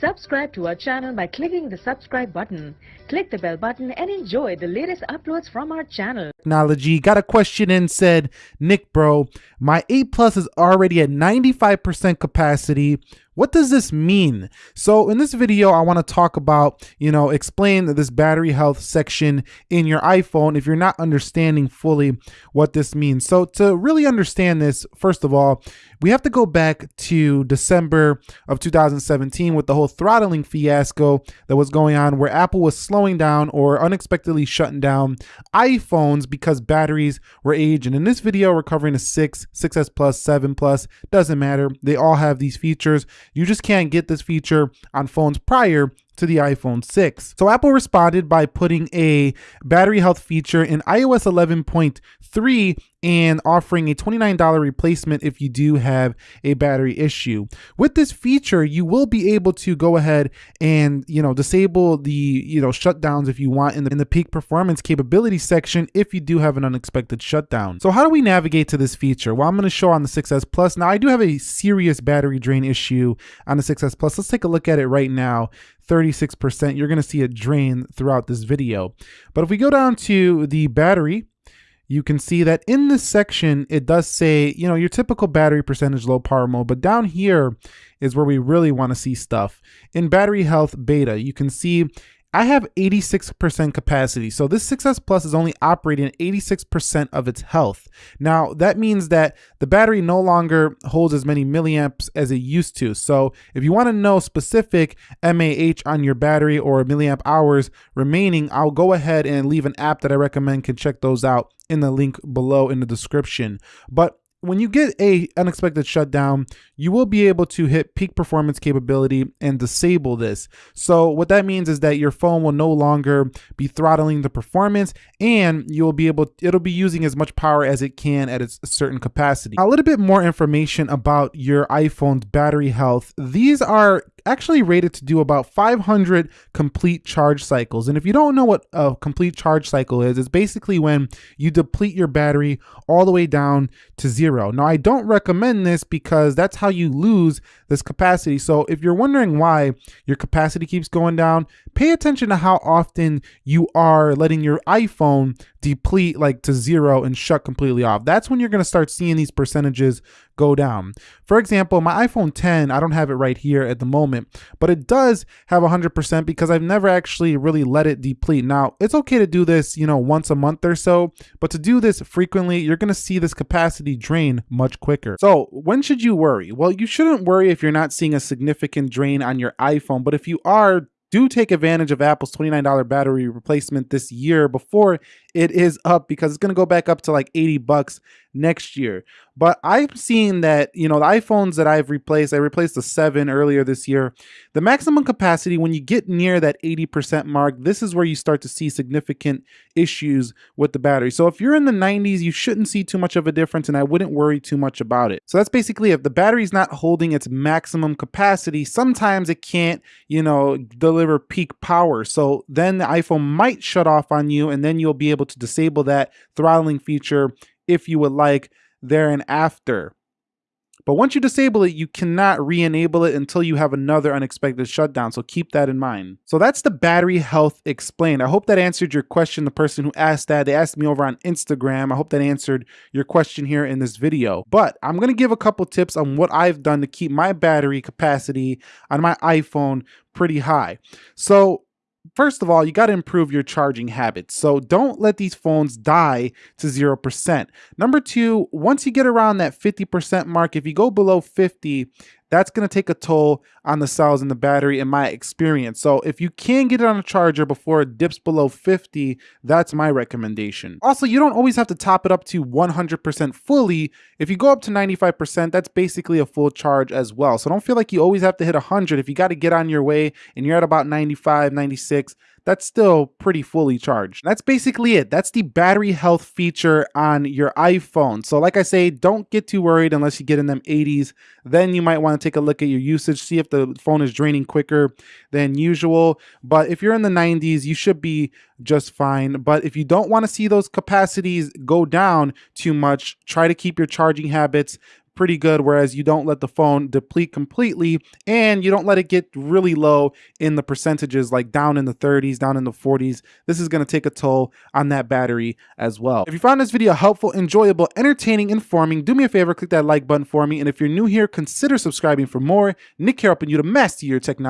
Subscribe to our channel by clicking the subscribe button. Click the bell button and enjoy the latest uploads from our channel. Technology got a question in said, Nick, bro, my 8 Plus is already at 95% capacity. What does this mean? So in this video, I want to talk about, you know, explain this battery health section in your iPhone if you're not understanding fully what this means. So to really understand this, first of all, we have to go back to December of 2017 with the whole throttling fiasco that was going on where Apple was slowing down or unexpectedly shutting down iPhones because batteries were aging. In this video, we're covering a 6, 6S Plus, 7 Plus, doesn't matter. They all have these features. You just can't get this feature on phones prior to the iPhone 6. So Apple responded by putting a battery health feature in iOS 11.3 and offering a $29 replacement if you do have a battery issue. With this feature, you will be able to go ahead and, you know, disable the, you know, shutdowns if you want in the, in the peak performance capability section if you do have an unexpected shutdown. So how do we navigate to this feature? Well, I'm going to show on the 6S Plus. Now, I do have a serious battery drain issue on the 6S Plus. Let's take a look at it right now. 36%, you're gonna see it drain throughout this video. But if we go down to the battery, you can see that in this section, it does say, you know, your typical battery percentage low power mode, but down here is where we really wanna see stuff. In battery health beta, you can see I have 86% capacity. So this 6S Plus is only operating 86% of its health. Now that means that the battery no longer holds as many milliamps as it used to. So if you wanna know specific MAH on your battery or milliamp hours remaining, I'll go ahead and leave an app that I recommend can check those out in the link below in the description. But when you get a unexpected shutdown, you will be able to hit peak performance capability and disable this. So what that means is that your phone will no longer be throttling the performance and you'll be able, it'll be using as much power as it can at its certain capacity. A little bit more information about your iPhone's battery health. These are actually rated to do about 500 complete charge cycles. And if you don't know what a complete charge cycle is, it's basically when you deplete your battery all the way down to zero. Now, I don't recommend this because that's how you lose this capacity. So if you're wondering why your capacity keeps going down, pay attention to how often you are letting your iPhone deplete like to zero and shut completely off. That's when you're going to start seeing these percentages go down. For example, my iPhone 10, I don't have it right here at the moment, but it does have 100% because I've never actually really let it deplete. Now, it's okay to do this, you know, once a month or so, but to do this frequently, you're going to see this capacity drain much quicker. So when should you worry? Well, you shouldn't worry if you're not seeing a significant drain on your iPhone, but if you are, do take advantage of Apple's $29 battery replacement this year before it is up because it's going to go back up to like 80 bucks next year. But I've seen that, you know, the iPhones that I've replaced, I replaced the 7 earlier this year. The maximum capacity, when you get near that 80% mark, this is where you start to see significant issues with the battery. So if you're in the 90s, you shouldn't see too much of a difference and I wouldn't worry too much about it. So that's basically if the battery's not holding its maximum capacity, sometimes it can't, you know, deliver peak power. So then the iPhone might shut off on you and then you'll be able to disable that throttling feature if you would like there and after. But once you disable it, you cannot re-enable it until you have another unexpected shutdown. So keep that in mind. So that's the battery health explained. I hope that answered your question. The person who asked that, they asked me over on Instagram. I hope that answered your question here in this video. But I'm going to give a couple tips on what I've done to keep my battery capacity on my iPhone pretty high. So first of all, you got to improve your charging habits. So don't let these phones die to 0%. Number two, once you get around that 50% mark, if you go below 50, that's going to take a toll on the cells in the battery in my experience. So if you can get it on a charger before it dips below 50, that's my recommendation. Also, you don't always have to top it up to 100% fully. If you go up to 95%, that's basically a full charge as well. So don't feel like you always have to hit 100. If you got to get on your way and you're at about 95, 96, that's still pretty fully charged. That's basically it. That's the battery health feature on your iPhone. So like I say, don't get too worried unless you get in them 80s. Then you might want to take a look at your usage, see if the phone is draining quicker than usual. But if you're in the 90s, you should be just fine. But if you don't want to see those capacities go down too much, try to keep your charging habits pretty good, whereas you don't let the phone deplete completely and you don't let it get really low in the percentages, like down in the 30s, down in the 40s. This is gonna take a toll on that battery as well. If you found this video helpful, enjoyable, entertaining, informing, do me a favor, click that like button for me. And if you're new here, consider subscribing for more. Nick here helping you to master your technology.